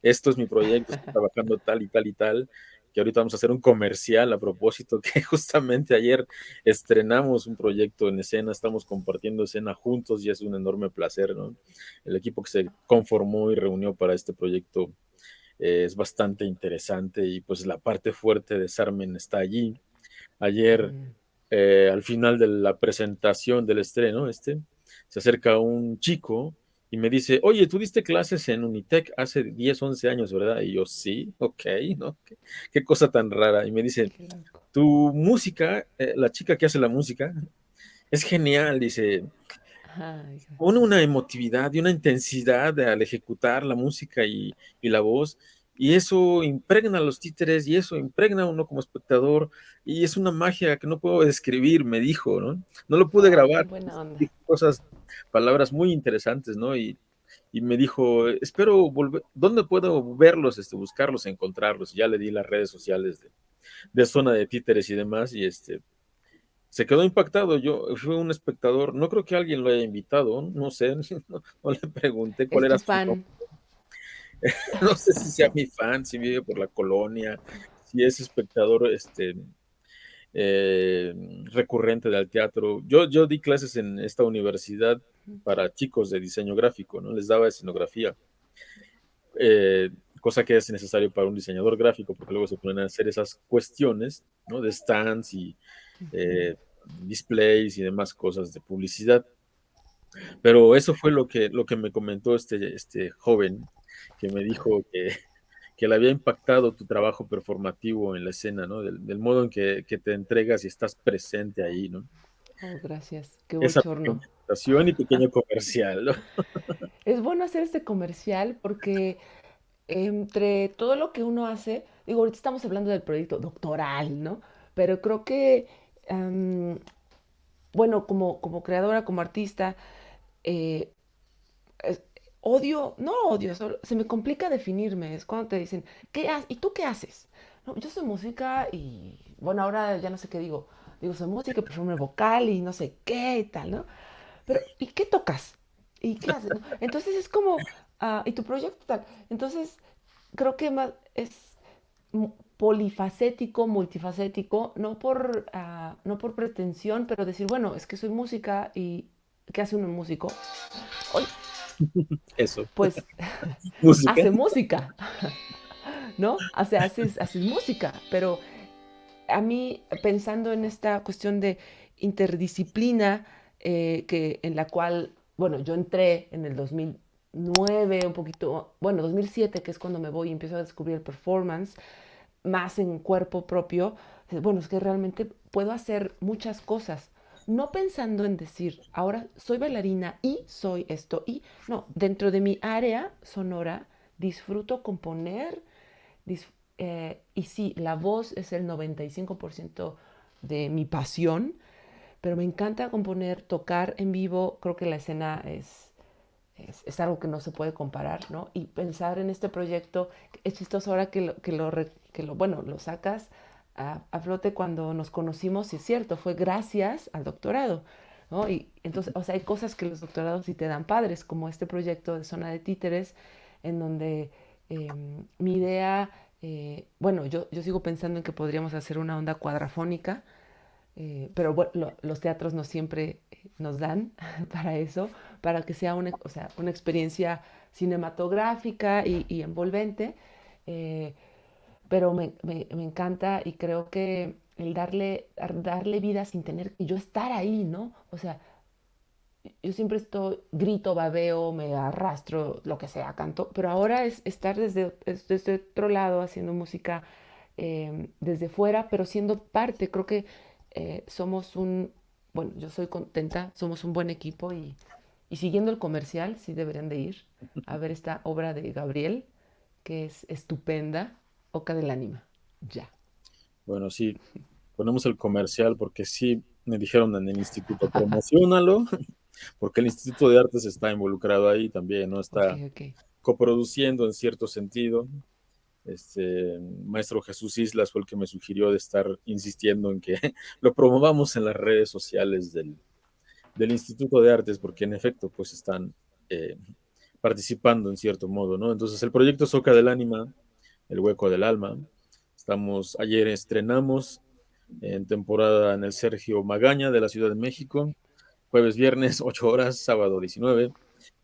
Esto es mi proyecto, estoy trabajando tal y tal y tal que ahorita vamos a hacer un comercial a propósito, que justamente ayer estrenamos un proyecto en escena, estamos compartiendo escena juntos y es un enorme placer, ¿no? El equipo que se conformó y reunió para este proyecto eh, es bastante interesante y pues la parte fuerte de Sarmen está allí. Ayer, eh, al final de la presentación del estreno, este, se acerca un chico y me dice, oye, tú diste clases en Unitec hace 10, 11 años, ¿verdad? Y yo, sí, ok, ¿no? Qué, cosa tan rara. Y me dice, tu música, eh, la chica que hace la música, es genial, dice, pone una emotividad y una intensidad al ejecutar la música y, y la voz, y eso impregna a los títeres y eso impregna a uno como espectador y es una magia que no puedo describir, me dijo, ¿no? No lo pude grabar. Dijo cosas, palabras muy interesantes, ¿no? Y, y, me dijo, espero volver, ¿dónde puedo verlos, este, buscarlos, encontrarlos? Y ya le di las redes sociales de, de zona de títeres y demás y este, se quedó impactado. Yo fui un espectador, no creo que alguien lo haya invitado, no sé, no, le pregunté cuál era su fan. no sé si sea mi fan, si vive por la colonia, si es espectador este, eh, recurrente del teatro. Yo, yo di clases en esta universidad para chicos de diseño gráfico, ¿no? Les daba escenografía, eh, cosa que es necesario para un diseñador gráfico, porque luego se ponen a hacer esas cuestiones, ¿no? De stands y eh, displays y demás cosas de publicidad. Pero eso fue lo que, lo que me comentó este, este joven que me dijo que, que le había impactado tu trabajo performativo en la escena, ¿no? Del, modo en que, te entregas y estás presente ahí, ¿no? Oh, gracias. Qué bochorno. Esa y pequeño comercial, ¿no? Es bueno hacer este comercial porque entre todo lo que uno hace, digo, ahorita estamos hablando del proyecto doctoral, ¿no? Pero creo que, bueno, como, como creadora, como artista, eh, odio, no odio, se me complica definirme, es cuando te dicen, ¿qué? ¿Y tú qué haces? No, yo soy música y, bueno, ahora ya no sé qué digo, digo, soy música, performer vocal y no sé qué y tal, ¿no? Pero, ¿y qué tocas? ¿Y qué haces? Entonces es como, ah, ¿y tu proyecto tal? Entonces, creo que más es polifacético, multifacético, no por, uh, no por pretensión, pero decir, bueno, es que soy música y ¿qué hace un músico? Hoy, eso. Pues hace música, ¿no? Hace, haces, música, pero a mí pensando en esta cuestión de interdisciplina, eh, que, en la cual, bueno, yo entré en el 2009, un poquito, bueno, 2007, que es cuando me voy y empiezo a descubrir el performance, más en cuerpo propio, Bueno, es que realmente puedo hacer muchas cosas, no pensando en decir, ahora soy bailarina y soy esto y no, dentro de mi área sonora disfruto componer eh, y sí, la voz es el 95% de mi pasión, pero me encanta componer, tocar en vivo, creo que la escena es, es, algo que no se puede comparar, ¿no? Y pensar en este proyecto, es chistoso ahora que que lo, que lo bueno, lo sacas a, flote cuando nos conocimos, y es cierto, fue gracias al doctorado, ¿no? Y entonces, o sea, hay cosas que los doctorados sí te dan padres, como este proyecto de Zona de Títeres, en donde em, mi idea, eh, bueno, yo, yo sigo pensando en que podríamos hacer una onda cuadrafónica, eh, pero los teatros no siempre eh, nos dan para eso, para que sea una, o sea, una experiencia cinematográfica y envolvente. Pero me, me, me, encanta y creo que el darle, darle vida sin tener que yo estar ahí, ¿no? O sea, yo siempre estoy, grito, babeo, me arrastro, lo que sea, canto, pero ahora es estar desde, desde otro lado haciendo música eh, desde fuera, pero siendo parte. Creo que eh, somos un, bueno, yo soy contenta, somos un buen equipo y, y siguiendo el comercial, sí deberían de ir a ver esta obra de Gabriel, que es estupenda, Oca del Ánima, ya. Bueno, sí, ponemos el comercial porque sí me dijeron en el instituto, promocionalo, porque el Instituto de Artes está involucrado ahí también, ¿no? Está okay, okay. coproduciendo en cierto sentido. Este maestro Jesús Islas fue el que me sugirió de estar insistiendo en que lo promovamos en las redes sociales del, del Instituto de Artes, porque en efecto, pues están eh, participando en cierto modo, ¿no? Entonces, el proyecto Soca del Ánima, El Hueco del Alma, estamos, ayer estrenamos en temporada en el Sergio Magaña de la Ciudad de México, jueves, viernes, 8 horas, sábado 19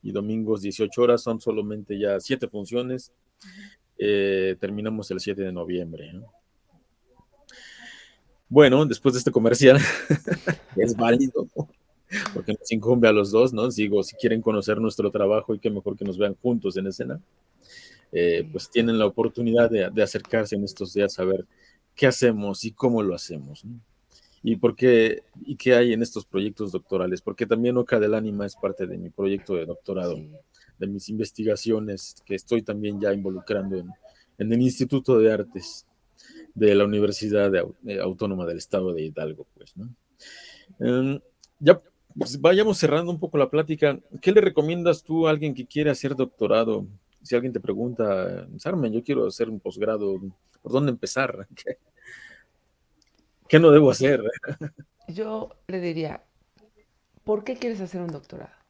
y domingos 18 horas, son solamente ya siete funciones. Eh, terminamos el 7 de noviembre. ¿no? Bueno, después de este comercial, es válido, porque nos incumbe a los dos, ¿no? Digo, si quieren conocer nuestro trabajo y qué mejor que nos vean juntos en escena, eh, pues tienen la oportunidad de, de, acercarse en estos días a ver qué hacemos y cómo lo hacemos. ¿no? Y por qué, y qué hay en estos proyectos doctorales, porque también Oca del Ánima es parte de mi proyecto de doctorado. Sí de mis investigaciones que estoy también ya involucrando en, en el Instituto de Artes de la Universidad de, de Autónoma del Estado de Hidalgo, pues, ¿no? Um, ya pues, vayamos cerrando un poco la plática. ¿Qué le recomiendas tú a alguien que quiere hacer doctorado? Si alguien te pregunta, Sarmen, yo quiero hacer un posgrado, ¿por dónde empezar? ¿Qué, ¿Qué no debo hacer? Yo le diría, ¿por qué quieres hacer un doctorado?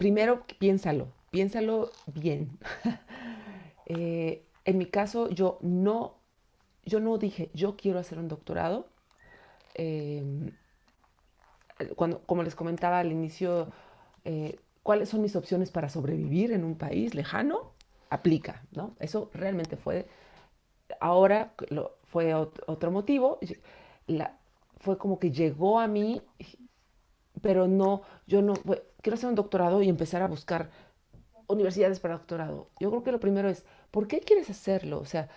primero piénsalo, piénsalo bien. eh, en mi caso, yo no, yo no dije, yo quiero hacer un doctorado. Eh, cuando, como les comentaba al inicio, eh, ¿cuáles son mis opciones para sobrevivir en un país lejano? Aplica, ¿no? Eso realmente fue, ahora fue otro motivo, fue como que llegó a mí, pero no, yo no, quiero hacer un doctorado y empezar a buscar universidades para doctorado. Yo creo que lo primero es, ¿por qué quieres hacerlo? O sea,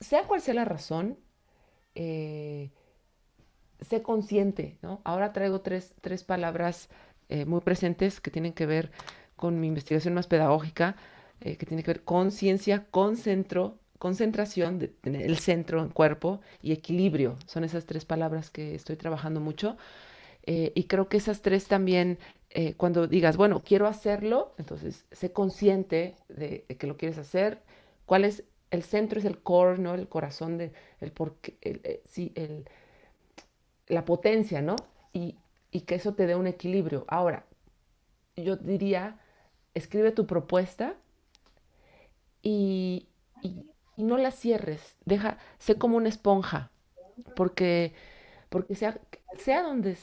sea cual sea la razón, eh, sé consciente, ¿no? Ahora traigo tres, tres palabras eh, muy presentes que tienen que ver con mi investigación más pedagógica, eh, que tiene que ver con ciencia, centro, concentración, el centro en cuerpo y equilibrio. Son esas tres palabras que estoy trabajando mucho. Eh, y creo que esas tres también, cuando digas, bueno, quiero hacerlo, entonces sé consciente de, que lo quieres hacer. ¿Cuál es el centro? Es el core, ¿no? El corazón de, el porque, el, eh, sí, el, la potencia, ¿no? Y, y que eso te dé un equilibrio. Ahora, yo diría, escribe tu propuesta y, y, no la cierres. Deja, sé como una esponja, porque, porque sea, sea donde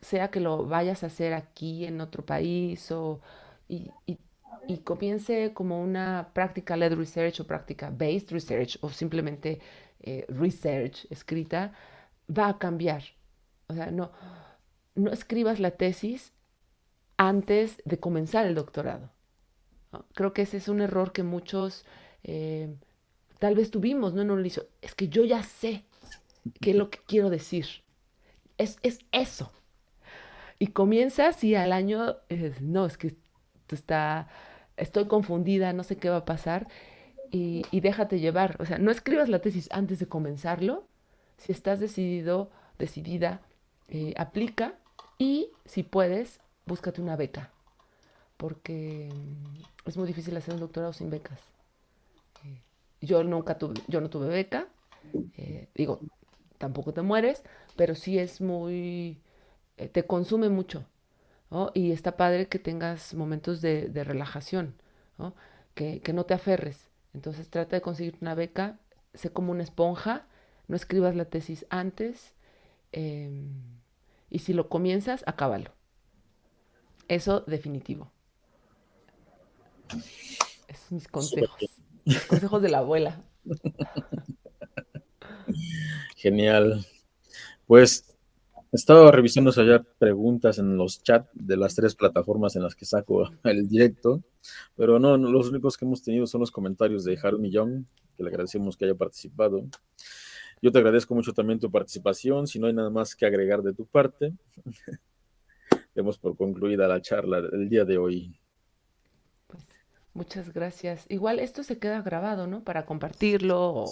sea que lo vayas a hacer aquí en otro país o, y, y, y comience como una práctica led research o práctica based research o simplemente eh, research escrita, va a cambiar. O sea, no, no escribas la tesis antes de comenzar el doctorado. Creo que ese es un error que muchos eh, tal vez tuvimos, ¿no? No lo hizo. Es que yo ya sé, ¿Qué es lo que quiero decir? Es, es eso. Y comienzas y al año, no, es que está, estoy confundida, no sé qué va a pasar. Y, y, déjate llevar. O sea, no escribas la tesis antes de comenzarlo. Si estás decidido, decidida, eh, aplica y si puedes, búscate una beca. Porque es muy difícil hacer un doctorado sin becas. Eh, yo nunca tuve, yo no tuve beca. Eh, digo, tampoco te mueres, pero sí es muy, eh, te consume mucho. Y está padre que tengas momentos de, relajación, Que, no te aferres. Entonces trata de conseguir una beca, sé como una esponja, no escribas la tesis antes em, y si lo comienzas, acábalo. Eso definitivo. Esos mis consejos. consejos de la abuela. Genial. Pues estaba revisando allá preguntas en los chats de las tres plataformas en las que saco el directo, pero no, los únicos que hemos tenido son los comentarios de Haru Millón, que le agradecemos que haya participado. Yo te agradezco mucho también tu participación. Si no hay nada más que agregar de tu parte, demos por concluida la charla del día de hoy. Pues, muchas gracias. Igual esto se queda grabado, ¿no? Para compartirlo.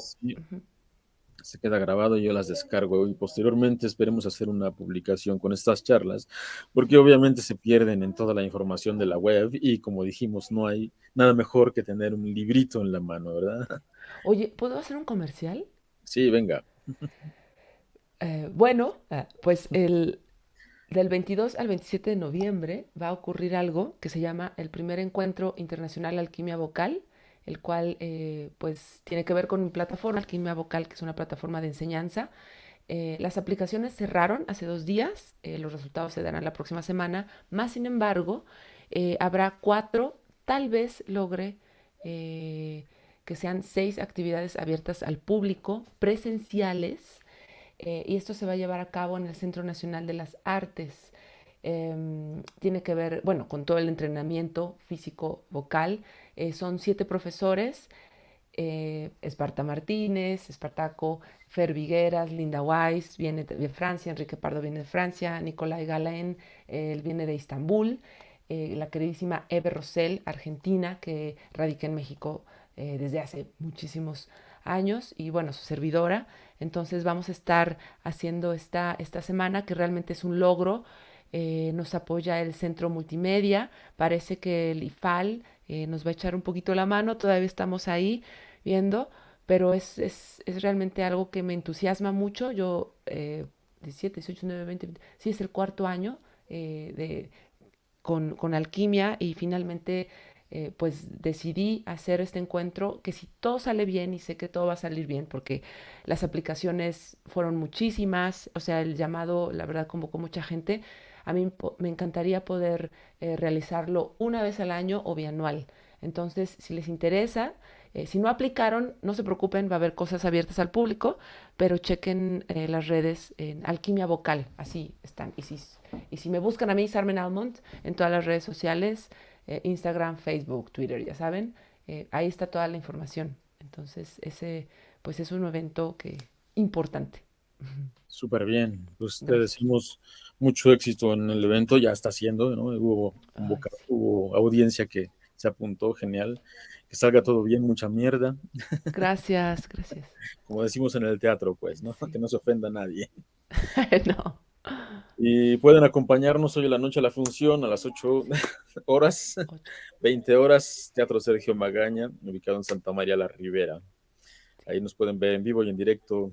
Se queda grabado, yo las descargo y posteriormente esperemos hacer una publicación con estas charlas, porque obviamente se pierden en toda la información de la web y como dijimos, no hay nada mejor que tener un librito en la mano, ¿verdad? Oye, ¿puedo hacer un comercial? Sí, venga. Eh, bueno, ah, pues el, del 22 al 27 de noviembre va a ocurrir algo que se llama el primer encuentro internacional alquimia vocal, el cual eh, pues tiene que ver con mi plataforma Alquimia Vocal, que es una plataforma de enseñanza. Eh, las aplicaciones cerraron hace dos días, los resultados se darán la próxima semana, más sin embargo, habrá cuatro, tal vez logre que sean seis actividades abiertas al público, presenciales, eh, y esto se va a llevar a cabo en el Centro Nacional de las Artes. Em, tiene que ver, bueno, con todo el entrenamiento físico vocal. Eh, son siete profesores, eh, Esparta Martínez, Espartaco, Fer Vigueras, Linda Weiss, viene de Francia, Enrique Pardo viene de Francia, Nicolai Galen, él viene de Istambul, la queridísima Eve Rosell, argentina, que radica en México eh, desde hace muchísimos años y bueno, su servidora. Entonces vamos a estar haciendo esta, esta semana que realmente es un logro. Eh, nos apoya el Centro Multimedia. Parece que el IFAL eh, nos va a echar un poquito la mano. Todavía estamos ahí viendo, pero es, es, es realmente algo que me entusiasma mucho. Yo, 17, 18, 19, 20, sí es el cuarto año de, con, con alquimia y finalmente eh, pues decidí hacer este encuentro que si todo sale bien y sé que todo va a salir bien porque las aplicaciones fueron muchísimas, o sea, el llamado, la verdad, convocó mucha gente. A mí me encantaría poder eh, realizarlo una vez al año o bianual. Entonces, si les interesa, eh, si no aplicaron, no se preocupen, va a haber cosas abiertas al público, pero chequen las redes en Alquimia Vocal, así están. Y si, y si me buscan a mí, Sarmen Almond, en todas las redes sociales, eh, Instagram, Facebook, Twitter, ya saben, eh, ahí está toda la información. Entonces, ese pues es un evento que importante. Súper bien. Pues te decimos mucho éxito en el evento, ya está haciendo, ¿no? Hubo, hubo audiencia que se apuntó, genial. Que salga todo bien, mucha mierda. Gracias, gracias. Como decimos en el teatro, pues, ¿no? Que no se ofenda a nadie. no. Y pueden acompañarnos hoy en la noche a la función a las 8 horas, 20 horas, Teatro Sergio Magaña, ubicado en Santa María la Ribera. Ahí nos pueden ver en vivo y en directo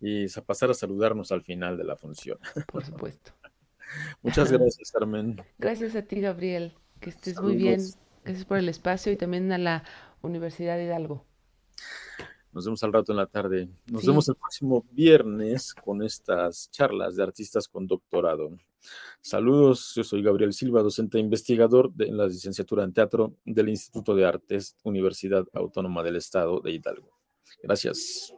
y pasar a saludarnos al final de la función. Por supuesto. Muchas gracias, Carmen. Gracias a ti, Gabriel. Que estés muy bien. Gracias por el espacio y también a la Universidad Hidalgo. Nos vemos al rato en la tarde. Nos vemos el próximo viernes con estas charlas de artistas con doctorado. Saludos, yo soy Gabriel Silva, docente e investigador de la licenciatura en teatro del Instituto de Artes, Universidad Autónoma del Estado de Hidalgo. Gracias.